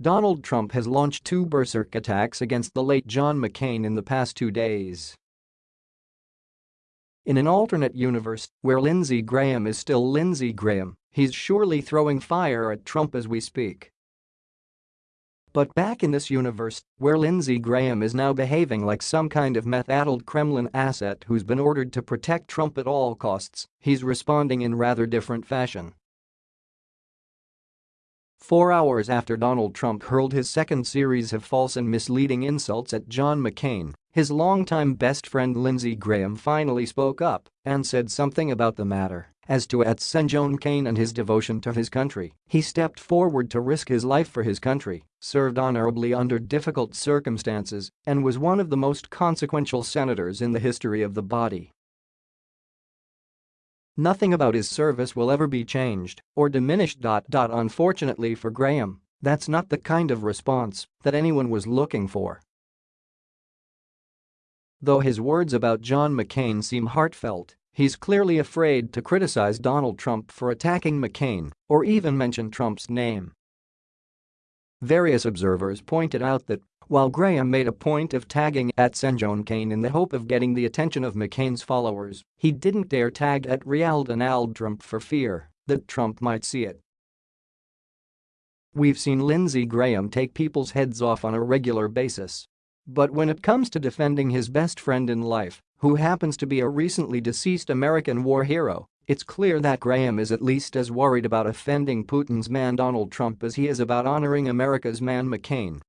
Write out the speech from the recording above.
Donald Trump has launched two berserk attacks against the late John McCain in the past two days. In an alternate universe, where Lindsey Graham is still Lindsey Graham, he's surely throwing fire at Trump as we speak. But back in this universe, where Lindsey Graham is now behaving like some kind of meth-addled Kremlin asset who's been ordered to protect Trump at all costs, he's responding in rather different fashion. Four hours after Donald Trump hurled his second series of false and misleading insults at John McCain, his longtime best friend Lindsey Graham finally spoke up and said something about the matter. As to at John McCain and his devotion to his country, he stepped forward to risk his life for his country, served honorably under difficult circumstances, and was one of the most consequential senators in the history of the body. Nothing about his service will ever be changed or diminished. Unfortunately for Graham, that's not the kind of response that anyone was looking for. Though his words about John McCain seem heartfelt, he's clearly afraid to criticize Donald Trump for attacking McCain or even mention Trump's name. Various observers pointed out that while Graham made a point of tagging at John McCain in the hope of getting the attention of McCain's followers, he didn't dare tag at Real Donald Trump for fear that Trump might see it. We've seen Lindsey Graham take people's heads off on a regular basis. But when it comes to defending his best friend in life, who happens to be a recently deceased American war hero, it's clear that Graham is at least as worried about offending Putin's man Donald Trump as he is about honoring America's man McCain.